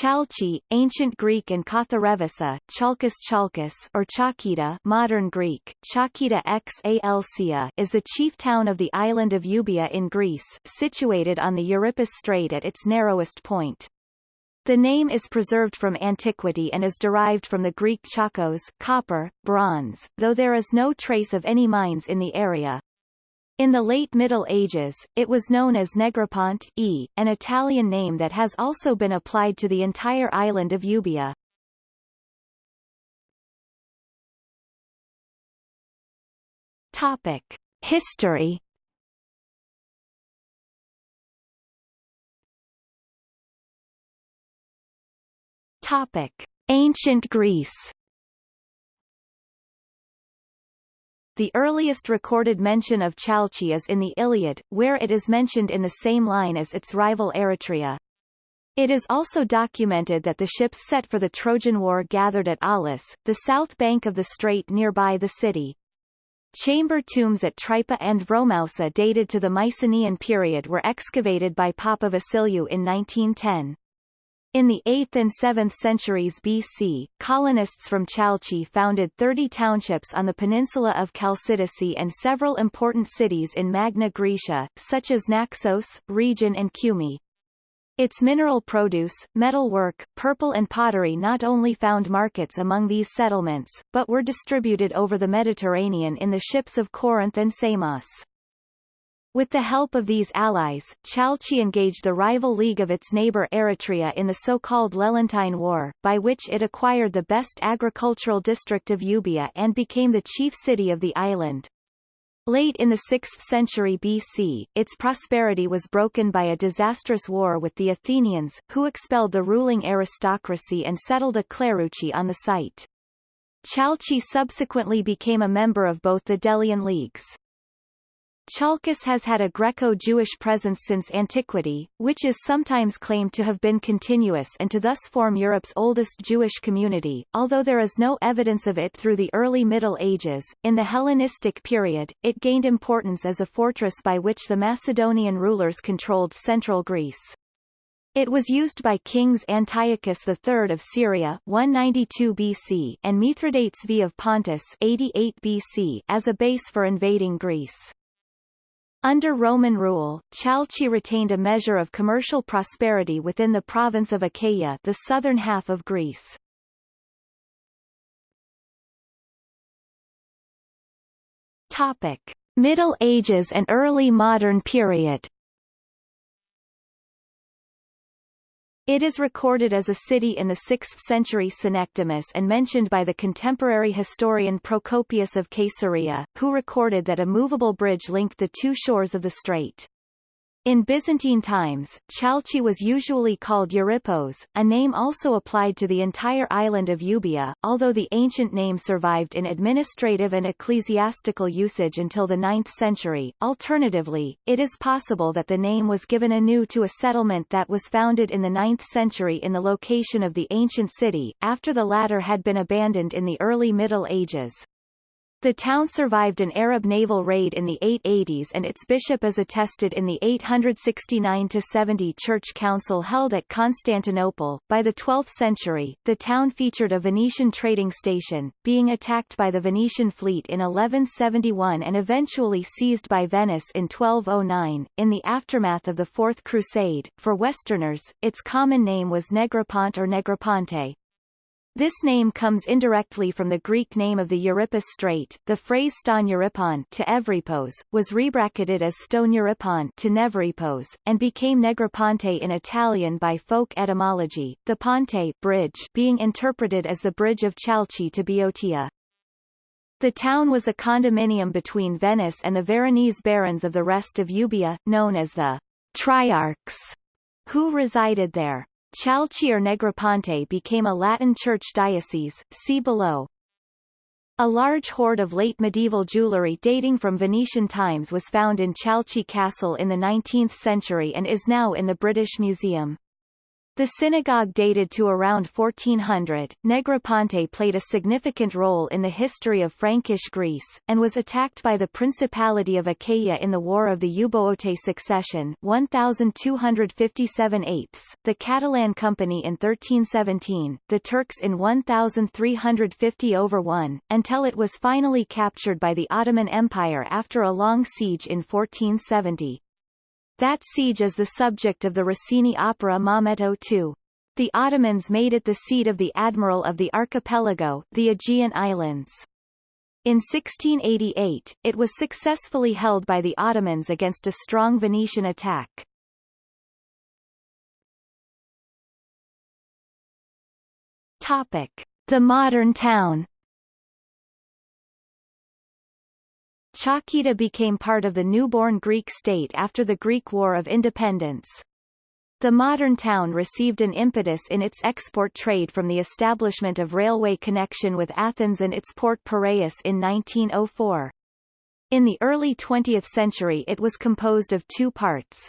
Chalcis, ancient Greek and Katharevousa, Chalkis Chalkis or Chalkida modern Greek, Chalkida Xalcia is the chief town of the island of Euboea in Greece, situated on the Euripus Strait at its narrowest point. The name is preserved from antiquity and is derived from the Greek chalkos copper, bronze, though there is no trace of any mines in the area. In the late Middle Ages, it was known as Negropont e, an Italian name that has also been applied to the entire island of Euboea. Topic. History Topic: Ancient Greece. The earliest recorded mention of Chalcis is in the Iliad, where it is mentioned in the same line as its rival Eretria. It is also documented that the ships set for the Trojan War gathered at Aulis, the south bank of the strait nearby the city. Chamber tombs at Tripa and Vromousa dated to the Mycenaean period were excavated by Papa in 1910. In the 8th and 7th centuries BC, colonists from Chalcis founded 30 townships on the peninsula of Chalcidice and several important cities in Magna Graecia, such as Naxos, Rhegion and Cumae. Its mineral produce, metalwork, purple and pottery not only found markets among these settlements, but were distributed over the Mediterranean in the ships of Corinth and Samos. With the help of these allies, Chalcis engaged the rival league of its neighbor Eretria in the so-called Lelantine War, by which it acquired the best agricultural district of Euboea and became the chief city of the island. Late in the 6th century BC, its prosperity was broken by a disastrous war with the Athenians, who expelled the ruling aristocracy and settled a cleruchy on the site. Chalcis subsequently became a member of both the Delian Leagues. Chalkis has had a Greco-Jewish presence since antiquity, which is sometimes claimed to have been continuous and to thus form Europe's oldest Jewish community, although there is no evidence of it through the early Middle Ages. In the Hellenistic period, it gained importance as a fortress by which the Macedonian rulers controlled central Greece. It was used by kings Antiochus III of Syria 192 BC and Mithridates V of Pontus 88 BC as a base for invading Greece. Under Roman rule, Chalcis retained a measure of commercial prosperity within the province of Achaia the southern half of Greece. Topic. Middle Ages and early modern period It is recorded as a city in the 6th century Synecdemus and mentioned by the contemporary historian Procopius of Caesarea, who recorded that a movable bridge linked the two shores of the strait. In Byzantine times, Chalcis was usually called Euripos, a name also applied to the entire island of Euboea, although the ancient name survived in administrative and ecclesiastical usage until the 9th century. Alternatively, it is possible that the name was given anew to a settlement that was founded in the 9th century in the location of the ancient city, after the latter had been abandoned in the early Middle Ages. The town survived an Arab naval raid in the 880s and its bishop is attested in the 869-70 church council held at Constantinople. By the 12th century, the town featured a Venetian trading station, being attacked by the Venetian fleet in 1171 and eventually seized by Venice in 1209. In the aftermath of the Fourth Crusade, for Westerners, its common name was Negropont or Negroponte, this name comes indirectly from the Greek name of the Euripus Strait. The phrase ston Euripon to Evripos was rebracketed as stone Euripon to Nevripos, and became Negroponte in Italian by folk etymology, the ponte bridge being interpreted as the bridge of Chalcis to Boeotia. The town was a condominium between Venice and the Veronese barons of the rest of Euboea, known as the Triarchs, who resided there. Chalcis or Negroponte became a Latin church diocese, see below. A large hoard of late medieval jewellery dating from Venetian times was found in Chalcis Castle in the 19th century and is now in the British Museum. The synagogue dated to around 1400. Negroponte played a significant role in the history of Frankish Greece, and was attacked by the Principality of Achaia in the War of the Euboeote Succession 1257 eighths, the Catalan Company in 1317, the Turks in 1350 over 1, until it was finally captured by the Ottoman Empire after a long siege in 1470. That siege is the subject of the Rossini opera Maometto II. The Ottomans made it the seat of the admiral of the archipelago, the Aegean Islands. In 1688, it was successfully held by the Ottomans against a strong Venetian attack. Topic. The modern town Chalkida became part of the newborn Greek state after the Greek War of Independence. The modern town received an impetus in its export trade from the establishment of railway connection with Athens and its port Piraeus in 1904. In the early 20th century it was composed of two parts,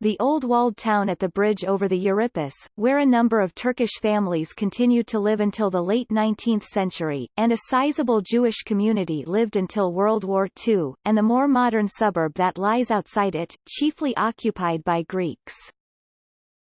the old walled town at the bridge over the Euripus, where a number of Turkish families continued to live until the late 19th century, and a sizable Jewish community lived until World War II, and the more modern suburb that lies outside it, chiefly occupied by Greeks.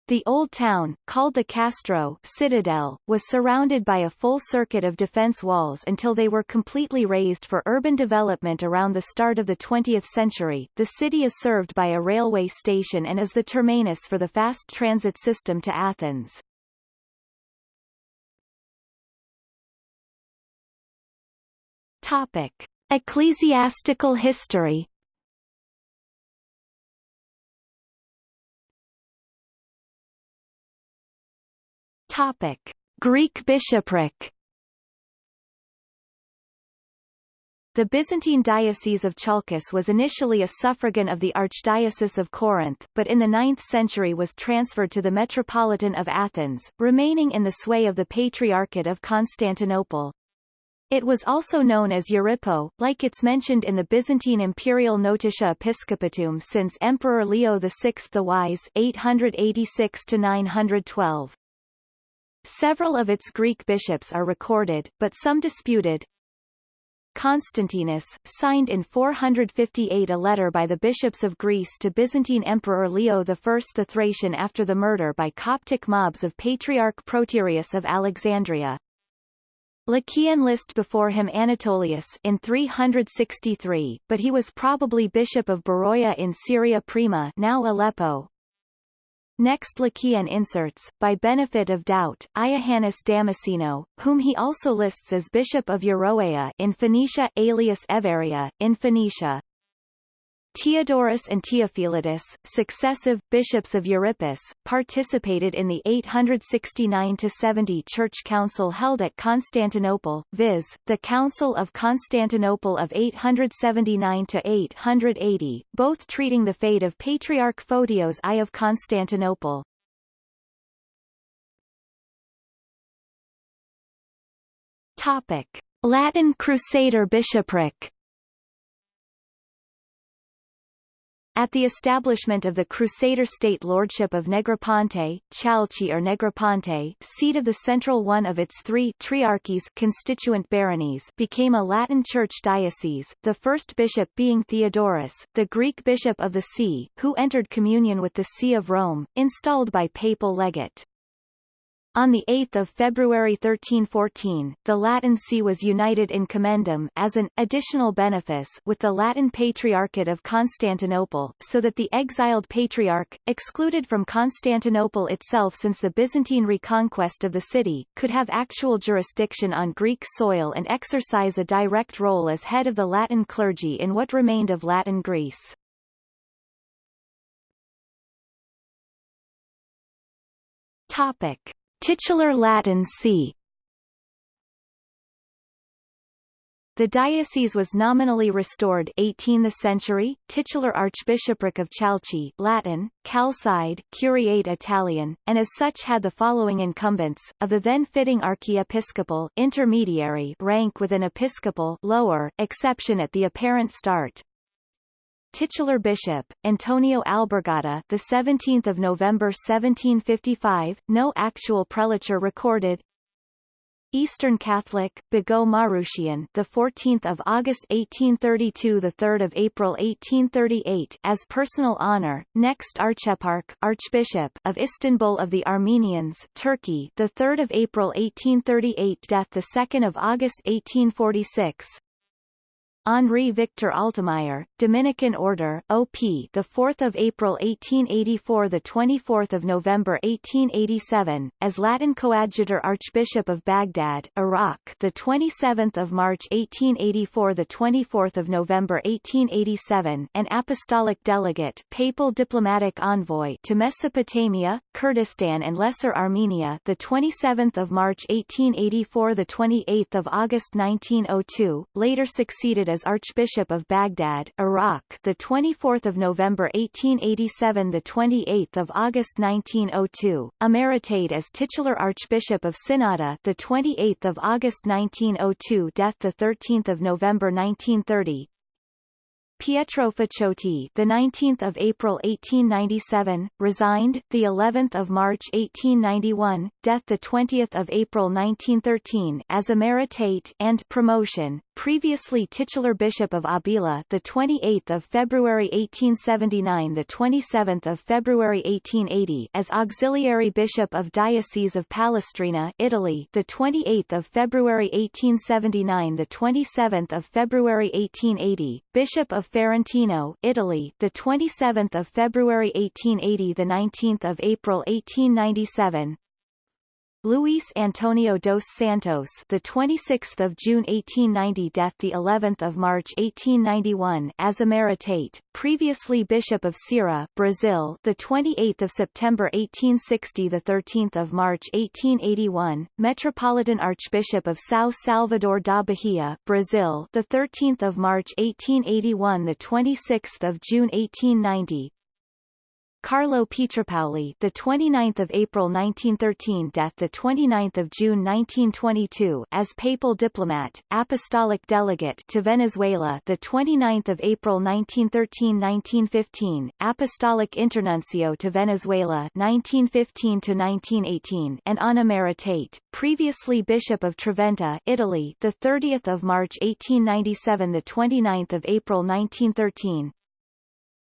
The old town, called the Castro citadel, was surrounded by a full circuit of defense walls until they were completely razed for urban development around the start of the 20th century. The city is served by a railway station and is the terminus for the fast transit system to Athens. Topic. Ecclesiastical history Topic: Greek bishopric. The Byzantine Diocese of Chalkis was initially a suffragan of the Archdiocese of Corinth, but in the 9th century was transferred to the Metropolitan of Athens, remaining in the sway of the Patriarchate of Constantinople. It was also known as Euryppo, like its mentioned in the Byzantine Imperial Notitiae Episcopatuum since Emperor Leo VI the Wise 886 912. Several of its Greek bishops are recorded, but some disputed. Constantinus, signed in 458 a letter by the bishops of Greece to Byzantine Emperor Leo I the Thracian after the murder by Coptic mobs of Patriarch Proterius of Alexandria. Le Quien list before him Anatolius in 363, but he was probably bishop of Beroia in Syria Prima now Aleppo, Next Le Quien inserts, by benefit of doubt, Iohannes Damasceno, whom he also lists as Bishop of Euroea in Phoenicia, alias Everia, in Phoenicia. Theodorus and Theophilidus, successive bishops of Euripus, participated in the 869-70 Church Council held at Constantinople, viz., the Council of Constantinople of 879-880, both treating the fate of Patriarch Photios I of Constantinople. Topic. Latin Crusader bishopric At the establishment of the Crusader state lordship of Negroponte, Chalcis or Negroponte seat of the central one of its three triarchies constituent baronies became a Latin Church diocese, the first bishop being Theodorus, the Greek bishop of the see, who entered communion with the See of Rome, installed by papal legate. On 8 February 1314, the Latin See was united in commendam as an additional benefice with the Latin Patriarchate of Constantinople, so that the exiled patriarch, excluded from Constantinople itself since the Byzantine reconquest of the city, could have actual jurisdiction on Greek soil and exercise a direct role as head of the Latin clergy in what remained of Latin Greece. Topic. Titular Latin c. The diocese was nominally restored 18th century, titular Archbishopric of Chalcis Latin, Chalcide, Curiate Italian, and as such had the following incumbents, of the then fitting archiepiscopal intermediary rank with an episcopal lower exception at the apparent start, titular bishop Antonio Alborgata the 17th of November 1755 no actual prelature recorded Eastern Catholic, Bigot Marushian, the 14th of August 1832, the 3rd of April 1838, as personal honor. Next Archeparch, Archbishop of Istanbul of the Armenians, Turkey, the 3rd of April 1838, death the 2nd of August 1846. Henri Victor Altemeyer, Dominican Order, OP, the 4th of April 1884, the 24th of November 1887, as Latin Coadjutor Archbishop of Baghdad, Iraq, the 27th of March 1884, the 24th of November 1887, an apostolic delegate, papal diplomatic envoy to Mesopotamia, Kurdistan and Lesser Armenia, the 27th of March 1884, the 28th of August 1902, later succeeded as as Archbishop of Baghdad, Iraq, the 24th of November 1887, the 28th of August 1902, emeritate as titular Archbishop of Synnada, the 28th of August 1902, death the 13th of November 1930, Pietro Faciotti, the 19th of April 1897, resigned the 11th of March 1891, death the 20th of April 1913 as emeritate and promotion, previously titular bishop of Avila, the 28th of February 1879, the 27th of February 1880 as auxiliary bishop of Diocese of Palestrina, Italy, the 28th of February 1879, the 27th of February 1880, bishop of Ferentino, Italy, the 27th of February 1880, the 19th of April 1897. Luis Antonio dos Santos, the 26th of June 1890, death the 11th of March 1891, as emeritate, previously Bishop of Ceará, Brazil, the 28th of September 1860, the 13th of March 1881, Metropolitan Archbishop of São Salvador da Bahia, Brazil, the 13th of March 1881, the 26th of June 1890, Carlo Pietropaoli, the 29th of April 1913, death the 29th of June 1922, as papal diplomat, apostolic delegate to Venezuela, the 29th of April 1913-1915, apostolic internuncio to Venezuela 1915 to 1918, and on emeritate, previously Bishop of Trivento, Italy, the 30th of March 1897, the 29th of April 1913,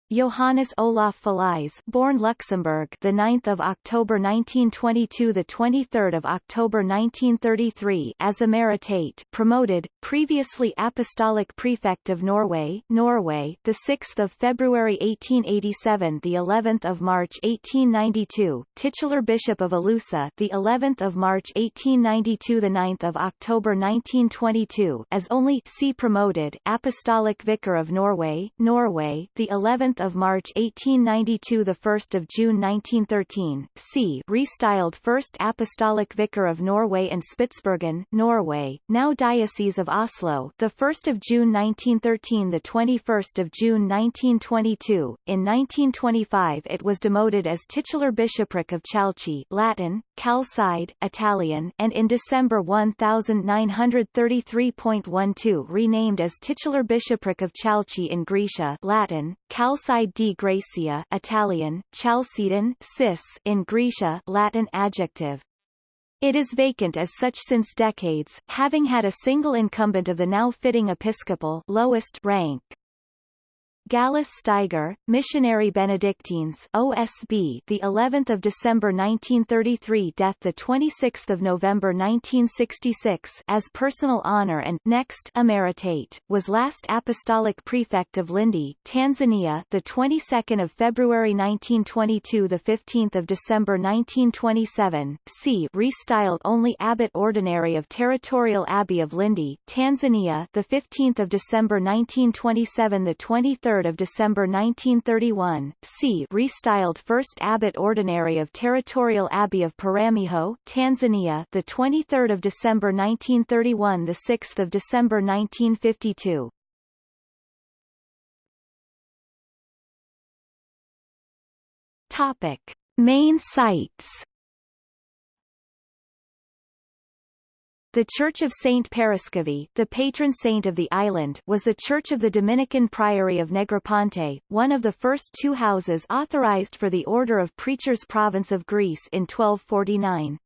Johannes Olav Fallize, born Luxembourg, the 9th of October 1922, the 23rd of October 1933, as emeritate, promoted, previously apostolic prefect of Norway, Norway, the 6th of February 1887, the 11th of March 1892, titular bishop of Elusa, the 11th of March 1892, the 9th of October 1922, as only see promoted, apostolic vicar of Norway, Norway, the 11th of March 1892 the 1st of June 1913 c. Restyled First Apostolic Vicar of Norway and Spitsbergen Norway now Diocese of Oslo the 1st of June 1913 the 21st of June 1922 in 1925 it was demoted as titular bishopric of Chalcis Latin Calcide Italian and in December 1933.12 renamed as titular bishopric of Chalcis in Grecia Latin Calcide Outside di Gracia Italian, Chalcidensis in Grecia Latin adjective. It is vacant as such since decades, having had a single incumbent of the now fitting episcopal lowest rank. Gallus Steiger, Missionary Benedictines OSB, the 11th of December 1933, death the 26th of November 1966, as personal honor and next emeritate, was last apostolic prefect of Lindi, Tanzania, the 22nd of February 1922, the 15th of December 1927. C. Restyled only abbot ordinary of Territorial Abbey of Lindi, Tanzania, the 15th of December 1927, the 23rd 3 of December 1931, c. Restyled First Abbot Ordinary of Territorial Abbey of Peramiho, Tanzania, the 23rd of December 1931, the 6th of December 1952. Topic: Main sites The Church of Saint Paraskevi, the patron saint of the island, was the church of the Dominican Priory of Negroponte, one of the first two houses authorized for the Order of Preachers Province of Greece in 1249.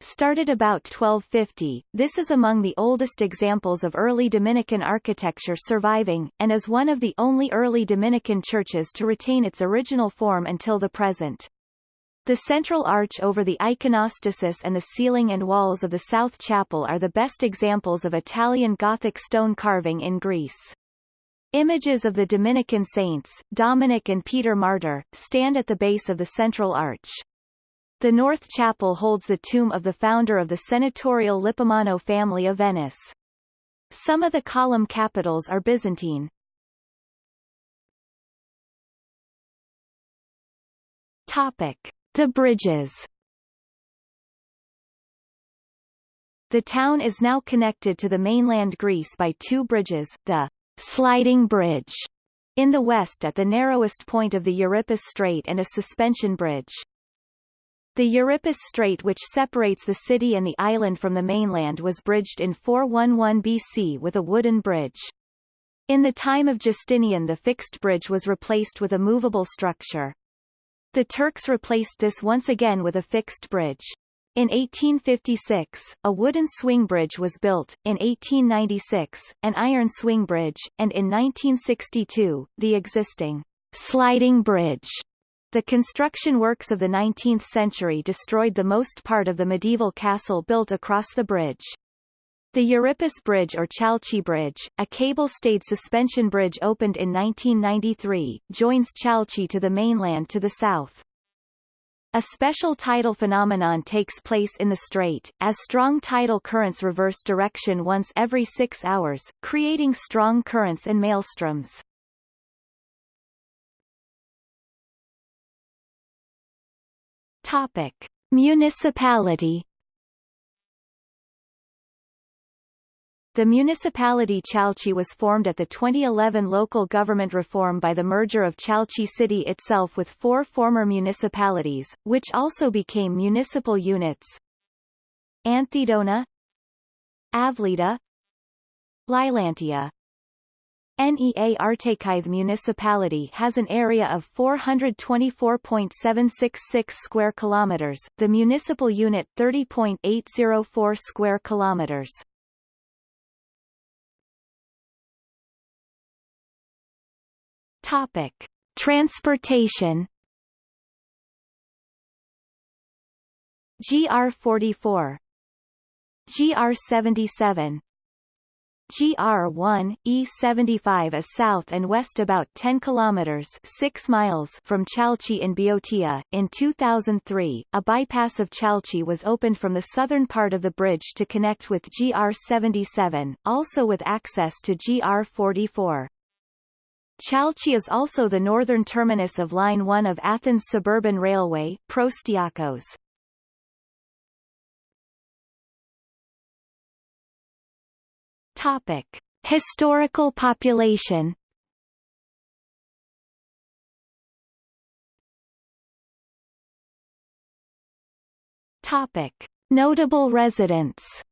Started about 1250, this is among the oldest examples of early Dominican architecture surviving, and is one of the only early Dominican churches to retain its original form until the present. The central arch over the iconostasis and the ceiling and walls of the south chapel are the best examples of Italian Gothic stone carving in Greece. Images of the Dominican saints, Dominic and Peter Martyr, stand at the base of the central arch. The north chapel holds the tomb of the founder of the senatorial Lippomano family of Venice. Some of the column capitals are Byzantine. Topic. The bridges The town is now connected to the mainland Greece by two bridges, the Sliding Bridge in the west at the narrowest point of the Euripus Strait and a suspension bridge. The Euripus Strait which separates the city and the island from the mainland was bridged in 411 BC with a wooden bridge. In the time of Justinian the fixed bridge was replaced with a movable structure. The Turks replaced this once again with a fixed bridge. In 1856, a wooden swing bridge was built, in 1896, an iron swing bridge, and in 1962, the existing sliding bridge. The construction works of the 19th century destroyed the most part of the medieval castle built across the bridge. The Euripus Bridge or Chalcis Bridge, a cable-stayed suspension bridge opened in 1993, joins Chalcis to the mainland to the south. A special tidal phenomenon takes place in the strait, as strong tidal currents reverse direction once every six hours, creating strong currents and maelstroms. Topic. Municipality The municipality Chalcis was formed at the 2011 local government reform by the merger of Chalcis city itself with four former municipalities, which also became municipal units. Anthedona Avlida Lilantia NEA Artakithe municipality has an area of 424.766 square kilometers, the municipal unit 30.804 square kilometers. Topic: Transportation. GR44 GR77 GR1, E75 is south and west about 10 kilometers 6 miles from Chalcis in Boeotia. In 2003, a bypass of Chalcis was opened from the southern part of the bridge to connect with GR77, also with access to GR44. Chalcis is also the northern terminus of Line 1 of Athens Suburban Railway, Proastiakos. Topic. Historical population Topic. Notable residents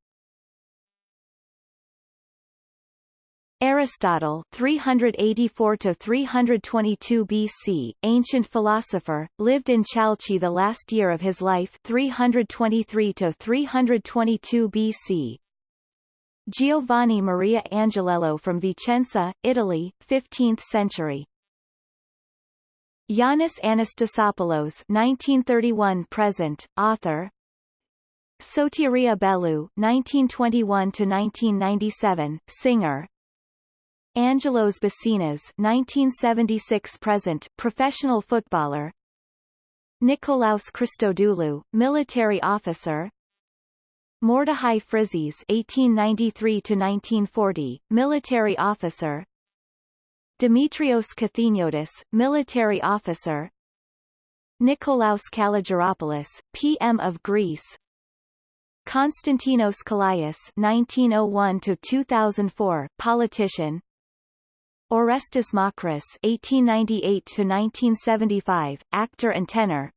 Aristotle 384 to 322 BC, ancient philosopher, lived in Chalcis the last year of his life 323 to 322 BC. Giovanni Maria Angiolello from Vicenza, Italy, 15th century. Yannis Anastasopoulos 1931 present, author, Sotiria Bellou 1921 to 1997, singer, Angelos Bassinas 1976 present, professional footballer. Nikolaos Christodoulou, military officer. Mordechai Frizis 1893 to 1940, military officer. Dimitrios Kathiniotis, military officer. Nikolaos Kalogeropoulos, PM of Greece. Konstantinos Kallias 1901 to 2004, politician Orestes Makris (1898–1975), actor and tenor.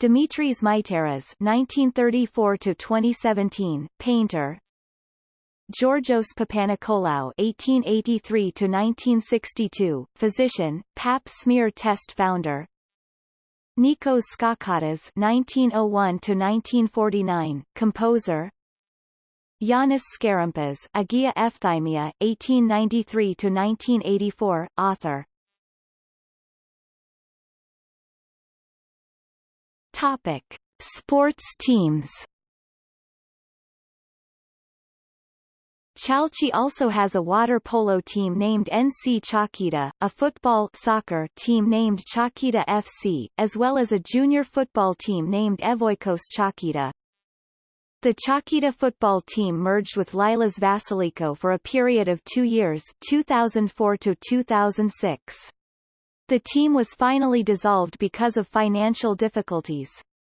Dimitris Mytaras 1934 to 2017 painter Georgios Papanikolaou (1883–1962), physician, Pap smear test founder. Nikos Skalkottas (1901–1949), composer. Yanis Skarimbas, Agia Ephthymia, 1893–1984, author. Topic: Sports teams. Chalcis also has a water polo team named NC Chalkida, a football soccer team named Chalkida FC, as well as a junior football team named Evoikos Chalkida. The Chalkida football team merged with Lilas Vasiliko for a period of two years 2004 to 2006. The team was finally dissolved because of financial difficulties.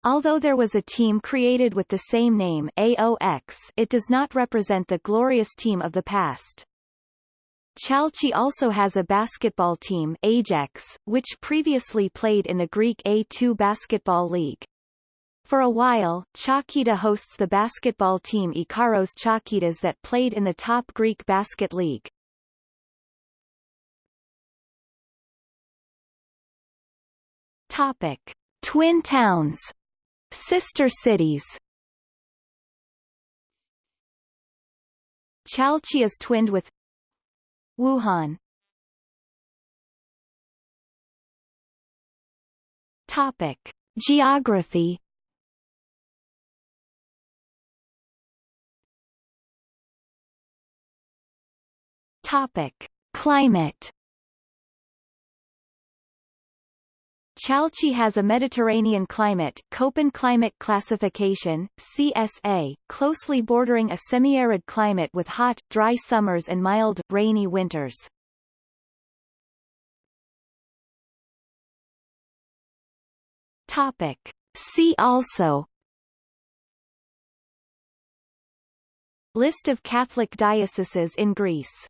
Although there was a team created with the same name AOX, it does not represent the glorious team of the past. Chalcis also has a basketball team Ajax, which previously played in the Greek A2 Basketball League. For a while, Chalkida hosts the basketball team Ikaros Chalkidas that played in the top Greek basket league. Topic. Twin towns Sister cities Chalcis is twinned with Wuhan Topic. Geography Topic. Climate Chalcis has a Mediterranean climate Köppen climate classification, CSA, closely bordering a semi-arid climate with hot, dry summers and mild, rainy winters. Topic. See also List of Catholic dioceses in Greece